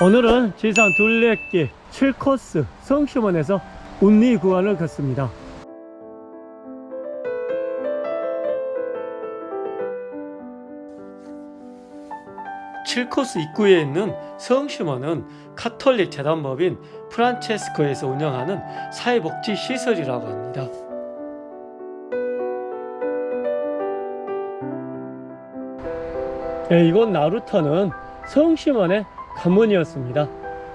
오늘은 지산 둘레길 7코스 성심원에서 운리 구간을 걷습니다. 칠코스 입구에 있는 성심원은 카톨릭 재단법인 프란체스코에서 운영하는 사회복지 시설이라고 합니다. 네, 이곳 나루터는 성심원의 가문이었습니다.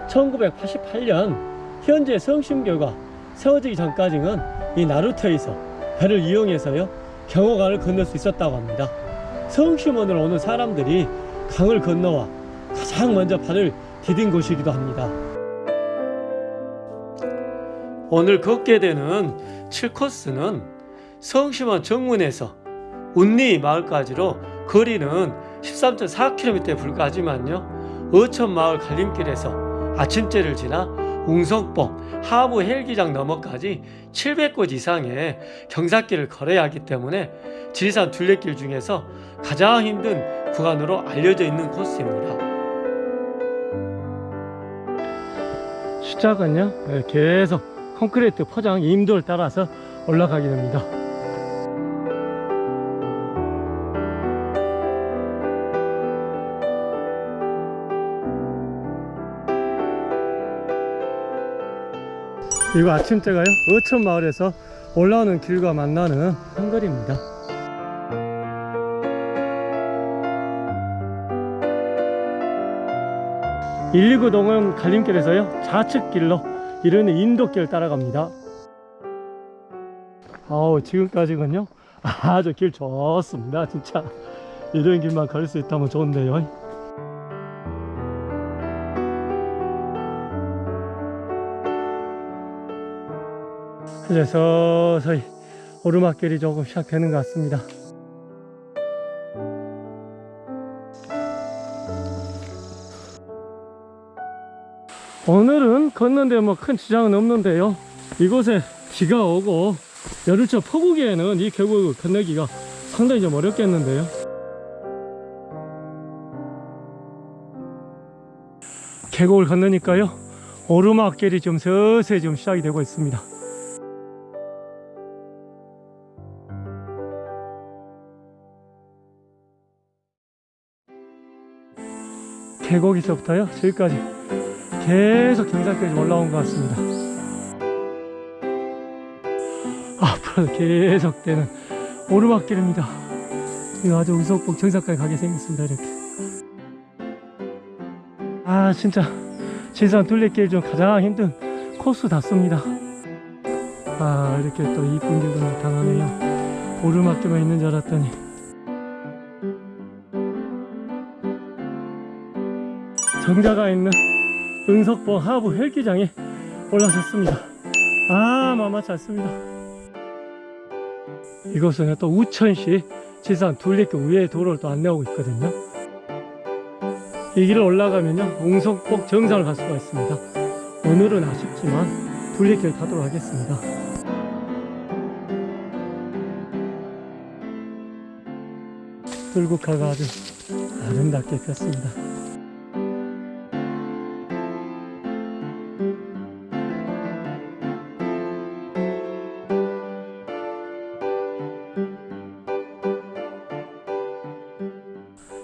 1988년 현재 성심교가 세워지기 전까지는 이 나루터에서 배를 이용해서요 경호강을 건널 수 있었다고 합니다. 성심원으로 오는 사람들이 강을 건너와 가장 먼저 발을 디딘 곳이기도 합니다. 오늘 걷게 되는 7코스는 성심원 정문에서 운리 마을까지로 거리는 13.4km에 불과하지만요 어촌 마을 갈림길에서 아침제를 지나 웅성봉 하부 헬기장 너머까지 700곳 이상의 경사길을 걸어야 하기 때문에 지리산 둘레길 중에서 가장 힘든 구간으로 알려져 있는 코스입니다. 시작은요 네, 계속 콘크리트 포장 임도를 따라서 올라가게 됩니다. 이거 아침대가요? 어촌 마을에서 올라오는 길과 만나는 한거리입니다. 129 동은 갈림길에서요 좌측길로 이르는 인도길 따라갑니다. 아우 지금까지는요 아주 길 좋습니다. 진짜. 이런 길만 걸수 있다면 좋은데요 이제 서서히 오르막길이 조금 시작되는 것 같습니다. 오늘은 걷는데 뭐 큰 지장은 없는데요. 이곳에 비가 오고 여름철 폭우기에는 이 계곡을 건너기가 상당히 좀 어렵겠는데요. 계곡을 건너니까요. 오르막길이 좀 서서히 좀 시작이 되고 있습니다 계곡에서부터요? 저기까지. 계속 경사까지 올라온 것 같습니다. 앞으로 계속 되는 오르막길입니다. 이거 아주 우석복 정상까지 가게 생겼습니다 이렇게. 아 진짜. 지산 둘레길 중 가장 힘든 코스 닿습니다. 아 이렇게 또 이쁜 길도 나타나네요. 오르막길만 있는 줄 알았더니 정자가 있는 응석봉 하부 헬기장에 올라섰습니다. 아 만만치 않습니다. 이곳은 또 우천시 지산 둘리길 위에 도로를 또 안내하고 있거든요. 이 길을 올라가면요 웅석봉 정상을 갈 수가 있습니다. 오늘은 아쉽지만 둘리길 가도록 하겠습니다. 불국화가 아주 아름답게 폈습니다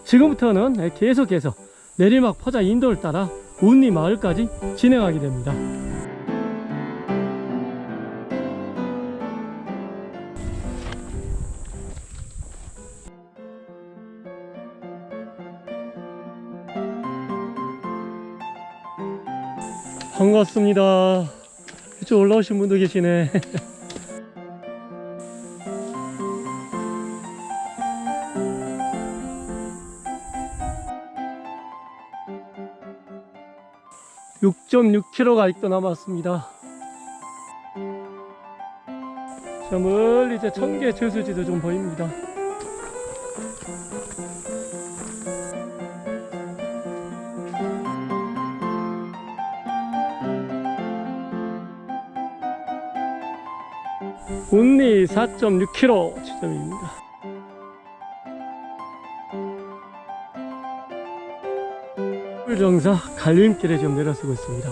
지금부터는 계속해서 내리막 포자 인도를 따라 운리 마을까지 진행하게 됩니다. 반갑습니다. 이쪽 올라오신 분도 계시네. 6.6km가 아직도 남았습니다. 저 멀리 이제 청계 저수지도 좀 보입니다. 운리 4.6km 지점입니다. 정사 갈림길에 지금 내려서고 있습니다.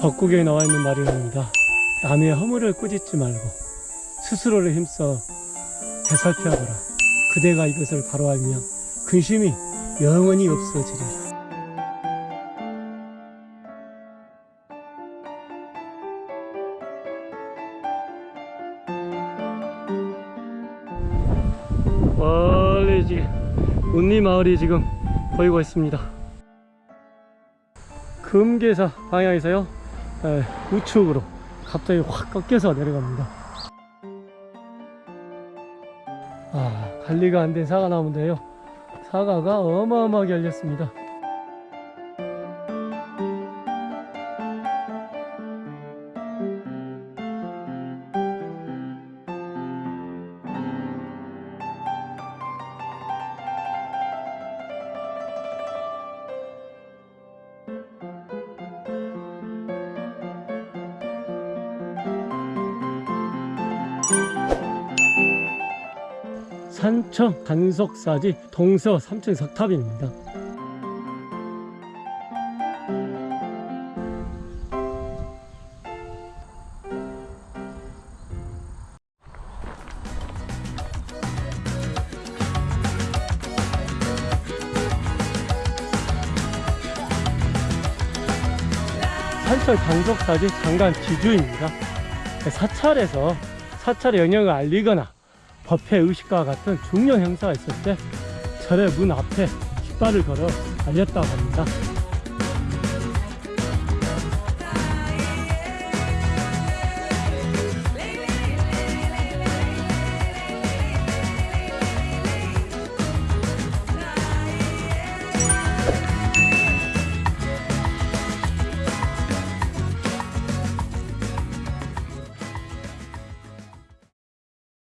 벚국에 나와 있는 말이랍니다. 남의 허물을 꾸짖지 말고 스스로를 힘써 되살펴보라. 그대가 이것을 바로 알면 근심이 영원히 없어지리라. 멀리 지금 운리 마을이 지금 보이고 있습니다. 금계사 방향에서요 에, 우측으로 갑자기 확 꺾여서 내려갑니다. 아 관리가 안 된 사과 나무인데요. 사과가 어마어마하게 열렸습니다. 산청 단석사지 동서 3층 석탑입니다. 산청 단석사지 장관 지주입니다. 사찰에서 사찰의 영역을 알리거나 법회 의식과 같은 중요 행사가 있을 때 절의 문 앞에 깃발을 걸어 알렸다고 합니다.